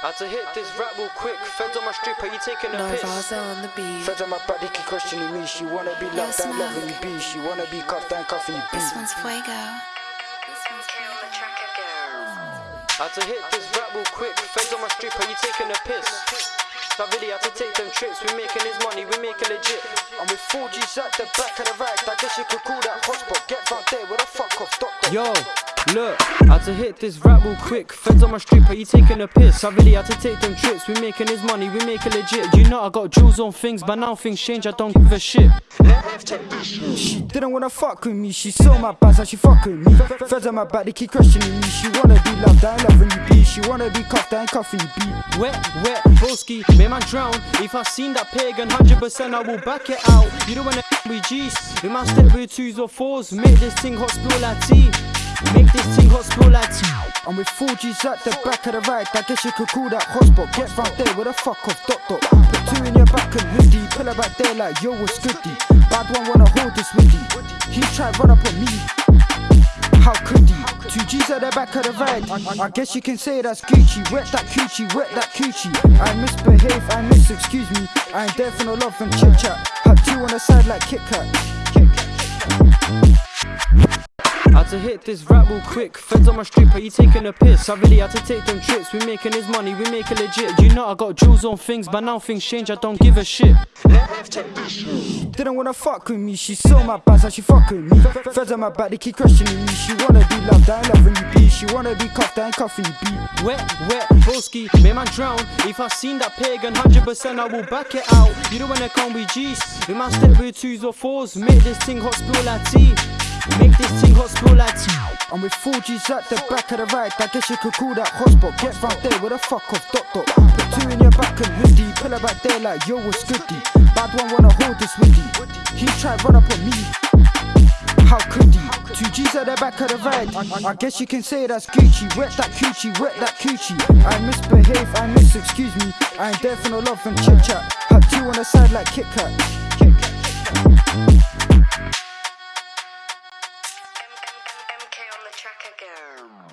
Had to hit this rap real quick. Feds on my strip, are you taking a piss? Narvaza on the beat. Feds on my back, they keep questioning me. She wanna be loved Yes, and loving you be. She wanna be cuffed and cuffing you be. This one's Fuego. This one's Had to hit this rap real quick. Feds on my strip, are you taking a piss? So I really had to take them trips. We making his money, we make it legit. I'm with 4G's at the back of the ride. I guess you could call that hotspot. Get found there with a fuck off. Stop that. Yo, look, I had to hit this rap real quick. Feds on my strip, are you taking a piss? I really had to take them trips. We making his money, we make it legit. You know I got jewels on things, but now things change. I don't give a shit. She didn't wanna fuck with me. She saw my bands and she fuck with me. Feds on my back, they keep questioning me. She wanna be loved and loving you be. She wanna be cuffed and you be. Wet, wet, broski, may man drown. If I seen that pagan, 100% I will back it out. You don't wanna with G's, we man step with twos or fours. Make this thing hot spill like tea. Make this thing hot spill like tea. I'm with 4G's at the back of the ride. I guess you could call that hotspot. Get found there with a fuck off. Dot dot. Put two in your back and hoodie. Pull her back there like yo, what's goodie? Bad one wanna hold this woody. He tried run up on me. How could? Two G's at the back of the ride. I, I guess you can say that's Gucci. Wet that coochie, wet that coochie. I misbehave, I miss, excuse me. I ain't there for no love and chit chat. Had two on the side like. Kit Kat. Hit this rap real quick. Feds on my strip, are you taking a piss? I really had to take them trips. We making his money, we make it legit. You know I got jewels on things, but now things change. I don't give a shit. Didn't wanna fuck with me, she saw my bands and she fuck with me. Feds on my back, they keep questioning me. She wanna be loved and loving you be. She wanna be cuffed and cuffing you be. Wet, wet, broski, may man drown. If I seen that pagan, 100% I will back it out. You don't wanna come with G's, we man step with twos or fours. Make this thing hot spill like tea. I'm with 4G's at the back of the ride. I guess you could call that hotspot. Get found there with a fuck off. Dot dot. Put two in your back and hoodie. Pull her back there like yo, what's goodie? Bad one wanna hold this woody. He tried run up on me. How could he? Two G's at the back of the ride. I, I guess you can say that's Gucci. Wet that coochie, wet that coochie. I misbehave, I miss, excuse me. I ain't there for no love and chit chat. Had two on the side like Kit Kat. Kit Kat. MK